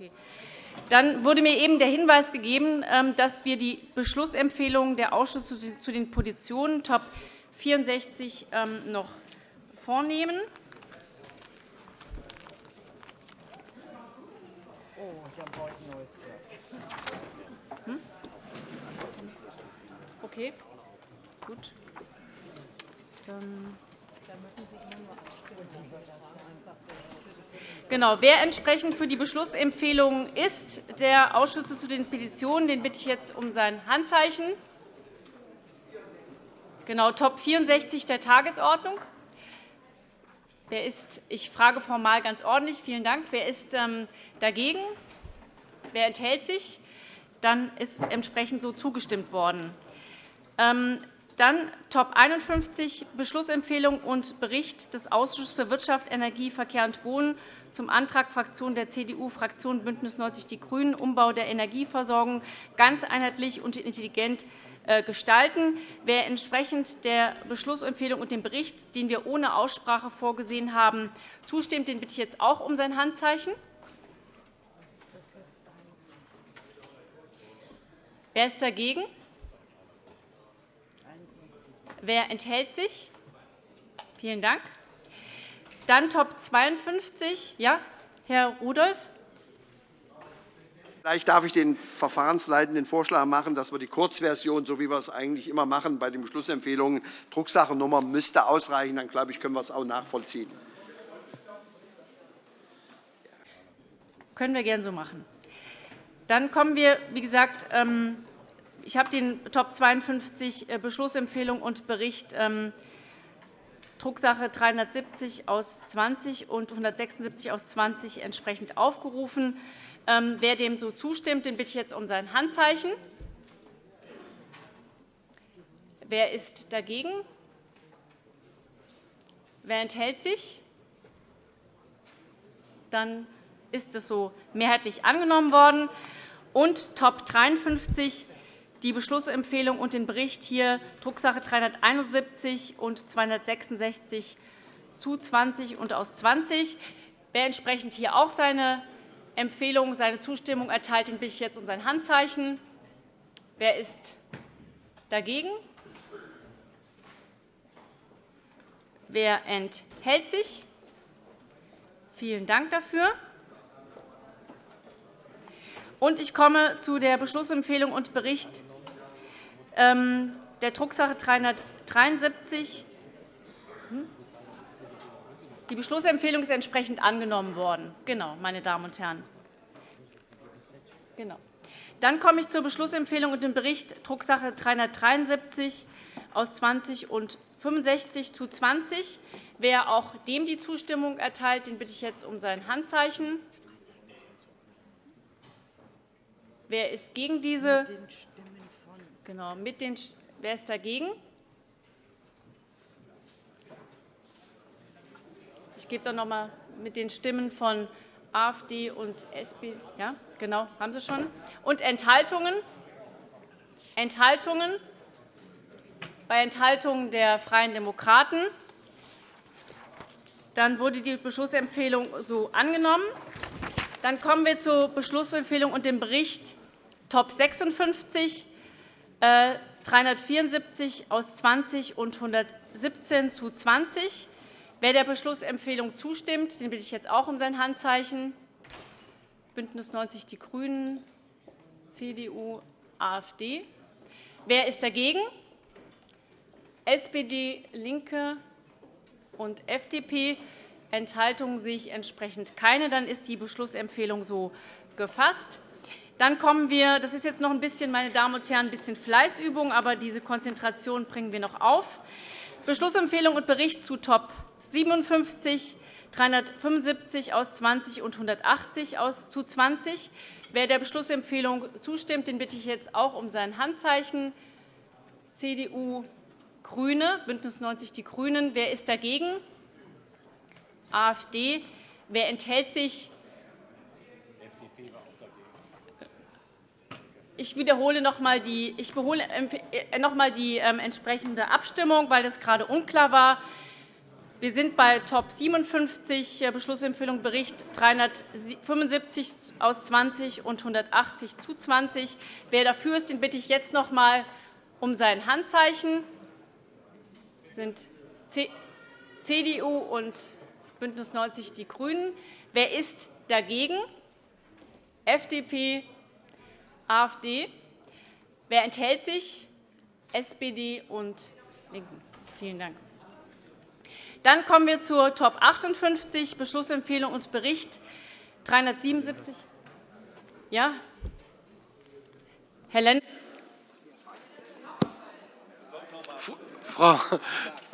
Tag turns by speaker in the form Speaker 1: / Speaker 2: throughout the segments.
Speaker 1: Okay. Dann wurde mir eben der Hinweis gegeben, ähm, dass wir die Beschlussempfehlungen der Ausschüsse zu den Positionen Top 64 ähm, noch vornehmen. Oh, ich habe heute ein neues hm? Okay, gut. Dann Genau. Wer entsprechend für die Beschlussempfehlung ist, der Ausschüsse zu den Petitionen, den bitte ich jetzt um sein Handzeichen. Genau, Top 64 der Tagesordnung. Wer ist, ich frage formal ganz ordentlich. Vielen Dank. Wer ist ähm, dagegen? Wer enthält sich? Dann ist entsprechend so zugestimmt worden. Dann Top 51 Beschlussempfehlung und Bericht des Ausschusses für Wirtschaft, Energie, Verkehr und Wohnen zum Antrag Fraktion der CDU-Fraktion BÜNDNIS 90 die GRÜNEN Umbau der Energieversorgung ganz einheitlich und intelligent äh, gestalten. Wer entsprechend der Beschlussempfehlung und dem Bericht, den wir ohne Aussprache vorgesehen haben, zustimmt, den bitte ich jetzt auch um sein Handzeichen. Wer ist dagegen? Wer enthält sich? Vielen Dank. Dann Top 52. Ja, Herr Rudolph.
Speaker 2: Vielleicht darf ich den Verfahrensleitenden Vorschlag machen, dass wir die Kurzversion, so wie wir es eigentlich immer machen bei den Beschlussempfehlungen, Drucksachennummer müsste ausreichen. Dann glaube ich, können wir es auch nachvollziehen.
Speaker 1: Können wir gerne so machen. Dann kommen wir, wie gesagt, ähm, ich habe den Top 52 äh, Beschlussempfehlung und Bericht ähm, Drucksache 370 aus 20 und 176 aus 20 entsprechend aufgerufen. Ähm, wer dem so zustimmt, den bitte ich jetzt um sein Handzeichen. Wer ist dagegen? Wer enthält sich? Dann ist es so mehrheitlich angenommen worden. Und Top 53 die Beschlussempfehlung und den Bericht hier Drucksache 371 und 266 zu 20 und aus 20. Wer entsprechend hier auch seine Empfehlung, seine Zustimmung erteilt, den bitte ich jetzt um sein Handzeichen. Wer ist dagegen? Wer enthält sich? Vielen Dank dafür. Ich komme zu der Beschlussempfehlung und Bericht der Drucksache 373. Hm? Die Beschlussempfehlung ist entsprechend angenommen worden. Genau, meine Damen und Herren. Genau. Dann komme ich zur Beschlussempfehlung und dem Bericht Drucksache 373 aus 20 und 65 zu 20. Wer auch dem die Zustimmung erteilt, den bitte ich jetzt um sein Handzeichen. Wer ist gegen diese? Genau, mit den, wer ist dagegen? Ich gebe es auch noch einmal mit den Stimmen von AfD und SPD. Ja, genau, haben Sie schon. Und Enthaltungen? Enthaltungen? Bei Enthaltungen der Freien Demokraten. Dann wurde die Beschlussempfehlung so angenommen. Dann kommen wir zur Beschlussempfehlung und dem Bericht Top 56 374 aus 20 und 117 zu 20. Wer der Beschlussempfehlung zustimmt, den bitte ich jetzt auch um sein Handzeichen. BÜNDNIS 90 die GRÜNEN, CDU, AfD. Wer ist dagegen? SPD, LINKE und FDP. Enthaltungen sehe ich entsprechend keine. Dann ist die Beschlussempfehlung so gefasst. Dann kommen wir, das ist jetzt noch ein bisschen, meine Damen und Herren, ein bisschen Fleißübung, aber diese Konzentration bringen wir noch auf. Beschlussempfehlung und Bericht zu Top 57, 375 aus 20 und 180 aus zu 20. Wer der Beschlussempfehlung zustimmt, den bitte ich jetzt auch um sein Handzeichen. CDU, GRÜNE, BÜNDNIS 90 die GRÜNEN. Wer ist dagegen? AfD. Wer enthält sich? Ich wiederhole noch einmal die, ich noch einmal die ähm, entsprechende Abstimmung, weil das gerade unklar war. Wir sind bei Top 57, äh, Beschlussempfehlung Bericht 375 aus 20 und 180 zu 20. Wer dafür ist, den bitte ich jetzt noch einmal um sein Handzeichen. Das sind CDU und BÜNDNIS 90 die GRÜNEN. Wer ist dagegen? FDP, AfD. Wer enthält sich? SPD und LINKEN. Vielen Dank. Dann kommen wir zur Top 58, Beschlussempfehlung und Bericht 377. Ja? Herr.
Speaker 3: Frau,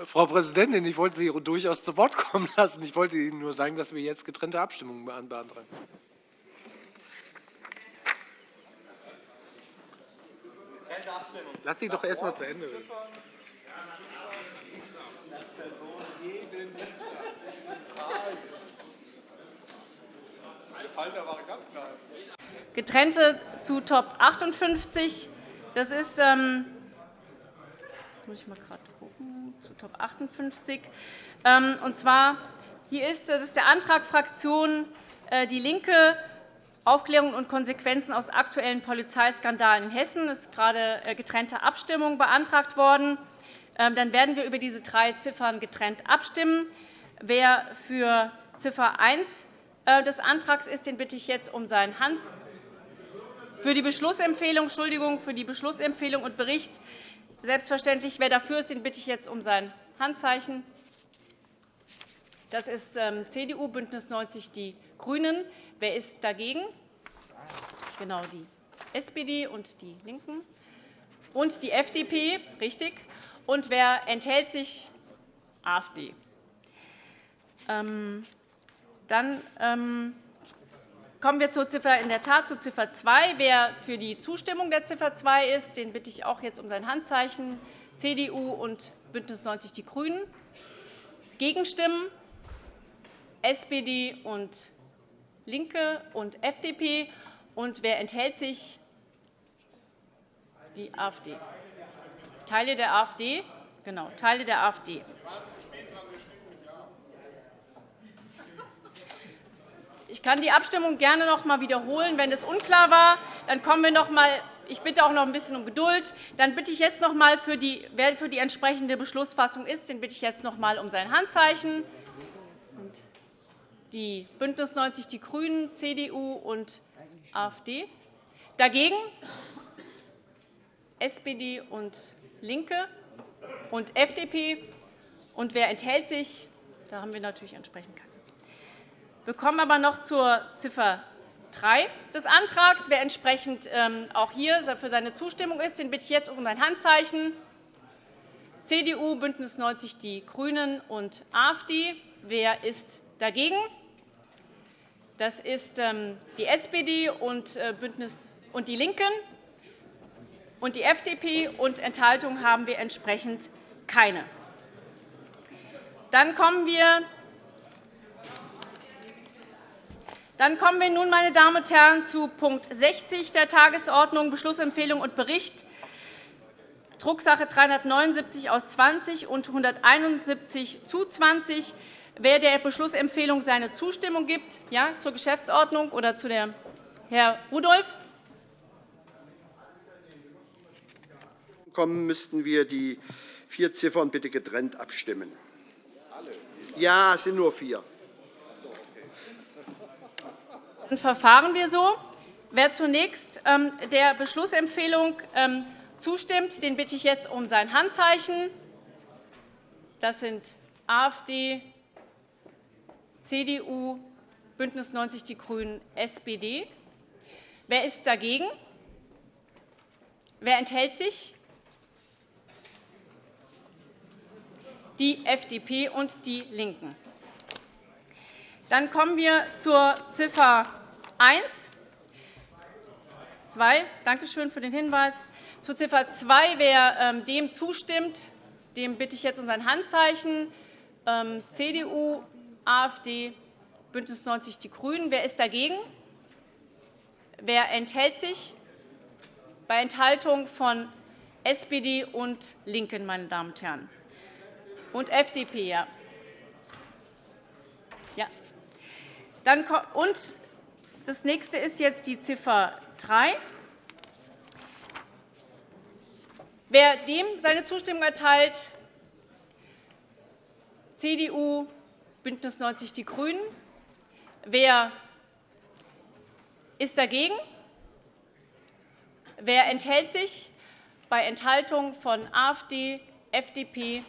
Speaker 3: Frau Präsidentin, ich wollte Sie durchaus zu Wort kommen lassen. Ich wollte Ihnen nur sagen, dass wir jetzt getrennte Abstimmungen beantragen. Lass Sie doch erst einmal zu Ende reden.
Speaker 1: Getrennte zu Top 58. Das ist, ähm, jetzt muss ich mal gerade gucken, zu Top 58. Ähm, und zwar hier ist, das ist der Antrag Fraktion äh, Die Linke Aufklärung und Konsequenzen aus aktuellen Polizeiskandalen in Hessen. Es ist gerade äh, getrennte Abstimmung beantragt worden. Ähm, dann werden wir über diese drei Ziffern getrennt abstimmen. Wer für Ziffer 1 äh, des Antrags ist, den bitte ich jetzt um seinen Hand. Für die Beschlussempfehlung, Entschuldigung, für die Beschlussempfehlung und Bericht selbstverständlich. Wer dafür ist, den bitte ich jetzt um sein Handzeichen. Das ist ähm, CDU, BÜNDNIS 90 die GRÜNEN. Wer ist dagegen? Genau, die SPD und die LINKEN. Und die FDP, richtig. Und wer enthält sich? AfD. Ähm, dann ähm, kommen wir zur Ziffer, in der Tat zu Ziffer 2. Wer für die Zustimmung der Ziffer 2 ist, den bitte ich auch jetzt um sein Handzeichen. CDU und BÜNDNIS 90 die GRÜNEN. Gegenstimmen SPD und LINKE und FDP. Und wer enthält sich? Die AfD. Teile der AfD. Genau, Teile der AfD. Ich kann die Abstimmung gerne noch einmal wiederholen. Wenn es unklar war, dann kommen wir noch einmal. Ich bitte auch noch ein bisschen um Geduld. Dann bitte ich jetzt noch einmal, wer für die entsprechende Beschlussfassung ist, den bitte ich jetzt noch einmal um sein Handzeichen. Die BÜNDNIS 90 die GRÜNEN, CDU und AfD. Dagegen SPD und LINKE und FDP. Und wer enthält sich? Da haben wir natürlich entsprechend keine. Wir kommen aber noch zur Ziffer 3 des Antrags. Wer entsprechend ähm, auch hier für seine Zustimmung ist, den bitte ich jetzt um sein Handzeichen. CDU, BÜNDNIS 90 die GRÜNEN und AfD. Wer ist dagegen? Das ist ähm, die SPD und, äh, Bündnis und die LINKEN und die FDP. Und Enthaltungen haben wir entsprechend keine. Dann kommen wir Dann kommen wir nun, meine Damen und Herren, zu Punkt 60 der Tagesordnung, Beschlussempfehlung und Bericht, Drucksache 379 aus 20 und 171 zu 20. Wer der Beschlussempfehlung seine Zustimmung gibt, ja, zur Geschäftsordnung oder zu der Herr Rudolph.
Speaker 2: Kommen müssten wir die vier Ziffern bitte getrennt abstimmen. Ja, es sind nur vier.
Speaker 1: Dann verfahren wir so. Wer zunächst ähm, der Beschlussempfehlung ähm, zustimmt, den bitte ich jetzt um sein Handzeichen. Das sind AfD, CDU, BÜNDNIS 90 die GRÜNEN, SPD. Wer ist dagegen? Wer enthält sich? Die FDP und die LINKEN. Dann kommen wir zur Ziffer 1. 2. Danke schön für den Hinweis. Zu Ziffer 2. Wer ähm, dem zustimmt, dem bitte ich jetzt um sein Handzeichen. Ähm, CDU, AfD, BÜNDNIS 90 die GRÜNEN. Wer ist dagegen? Wer enthält sich? Bei Enthaltung von SPD und LINKEN, meine Damen und Herren. Und FDP, ja. Und das nächste ist jetzt die Ziffer 3. Wer dem seine Zustimmung erteilt, CDU, BÜNDNIS 90 die GRÜNEN. Wer ist dagegen? Wer enthält sich? Bei Enthaltung von AfD, FDP,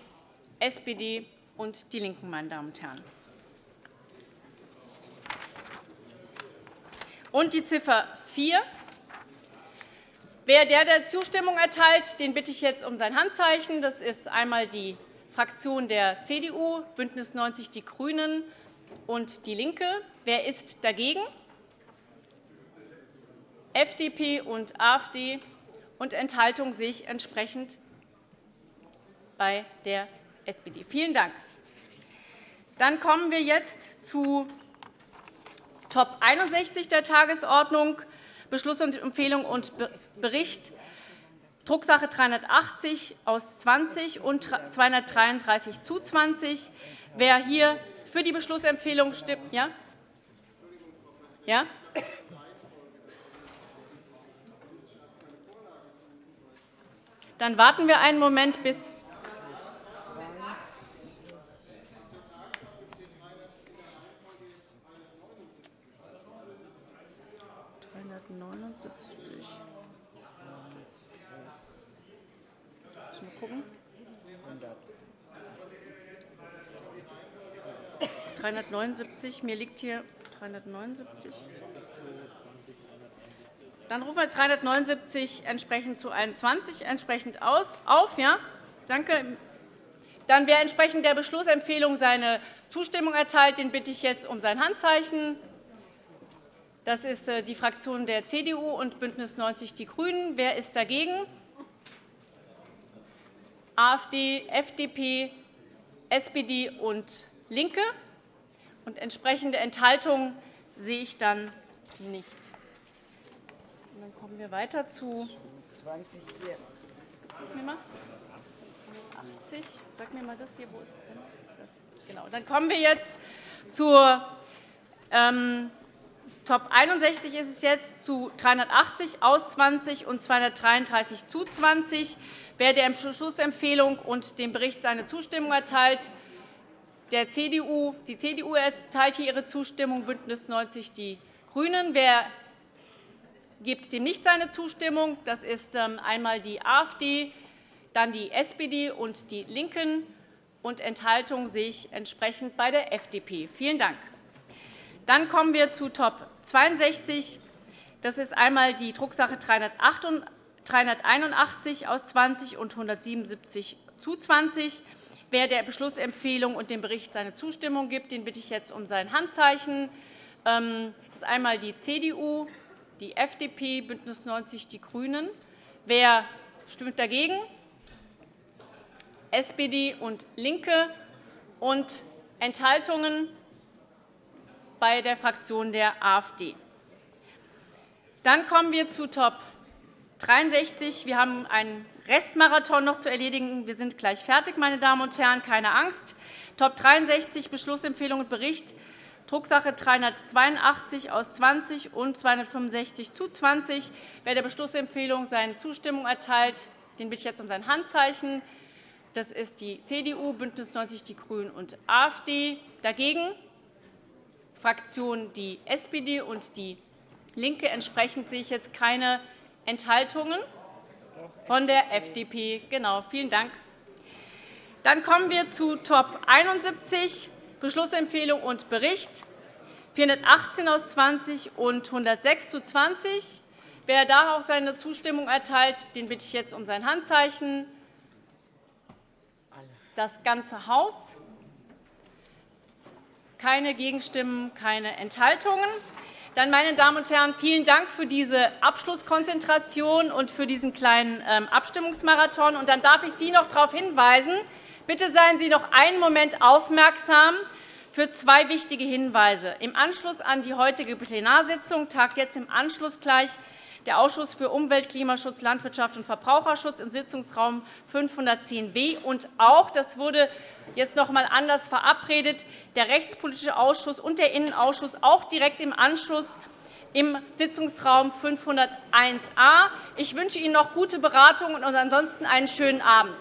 Speaker 1: SPD und DIE LINKEN, meine Damen und Herren. Und die Ziffer 4. Wer der der Zustimmung erteilt, den bitte ich jetzt um sein Handzeichen. Das ist einmal die Fraktion der CDU, BÜNDNIS 90 die GRÜNEN und DIE LINKE. Wer ist dagegen? FDP und AfD. Und Enthaltung sehe ich entsprechend bei der SPD. Vielen Dank. Dann kommen wir jetzt zu Top 61 der Tagesordnung, Beschluss und Empfehlung und Bericht Drucksache 380 aus 20 und 233 zu 20. Wer hier für die Beschlussempfehlung stimmt, ja? Ja? Dann warten wir einen Moment, bis 379. Mir liegt hier 379. Dann rufen wir 379 entsprechend zu 21 entsprechend aus, auf. Ja? Danke. Dann, wer entsprechend der Beschlussempfehlung seine Zustimmung erteilt, den bitte ich jetzt um sein Handzeichen. Das ist äh, die Fraktion der CDU und BÜNDNIS 90 die GRÜNEN. Wer ist dagegen? AfD, FDP, SPD und LINKE. Und entsprechende Enthaltungen sehe ich dann nicht. Und dann kommen wir weiter zu 20 hier. Mir mal. 80. Sag mir mal das hier. Wo ist es denn? Das. Genau. Dann kommen wir jetzt zur ähm, Top 61 ist es jetzt zu 380 aus 20 und 233 zu 20. Wer der Beschlussempfehlung und dem Bericht seine Zustimmung erteilt, der CDU. Die CDU erteilt hier ihre Zustimmung, BÜNDNIS 90 die GRÜNEN. Wer gibt dem nicht seine Zustimmung? Das ist ähm, einmal die AfD, dann die SPD und die LINKEN. Und Enthaltung sehe ich entsprechend bei der FDP. Vielen Dank. Dann kommen wir zu Top 62. Das ist einmal die Drucksache 381 aus 20 und 177 zu 20. Wer der Beschlussempfehlung und dem Bericht seine Zustimmung gibt, den bitte ich jetzt um sein Handzeichen. Ähm, das ist einmal die CDU, die FDP, BÜNDNIS 90 die GRÜNEN. Wer stimmt dagegen? SPD und LINKE. Und Enthaltungen bei der Fraktion der AfD. Dann kommen wir zu Top 63. Wir haben einen Restmarathon noch zu erledigen. Wir sind gleich fertig, meine Damen und Herren. Keine Angst. Top 63 Beschlussempfehlung und Bericht Drucksache 382 aus 20 und 265 zu 20. Wer der Beschlussempfehlung seine Zustimmung erteilt, den bitte ich jetzt um sein Handzeichen. Das ist die CDU, BÜNDNIS 90 die GRÜNEN und AfD. Dagegen Fraktionen die SPD und die LINKE. Entsprechend sehe ich jetzt keine Enthaltungen? Von der FDP. Genau. Vielen Dank. Dann kommen wir zu Top 71, Beschlussempfehlung und Bericht, 418 aus 20 und 106 zu 20. Wer da auch seine Zustimmung erteilt, den bitte ich jetzt um sein Handzeichen. Das ganze Haus. Keine Gegenstimmen, keine Enthaltungen. Dann, meine Damen und Herren, vielen Dank für diese Abschlusskonzentration und für diesen kleinen ähm, Abstimmungsmarathon. Und dann darf ich Sie noch darauf hinweisen, bitte seien Sie noch einen Moment aufmerksam für zwei wichtige Hinweise. Im Anschluss an die heutige Plenarsitzung tagt jetzt im Anschluss gleich der Ausschuss für Umwelt, Klimaschutz, Landwirtschaft und Verbraucherschutz im Sitzungsraum 510w und auch, das wurde jetzt noch einmal anders verabredet, der Rechtspolitische Ausschuss und der Innenausschuss auch direkt im Anschluss im Sitzungsraum 501a. Ich wünsche Ihnen noch gute Beratungen und ansonsten einen schönen Abend.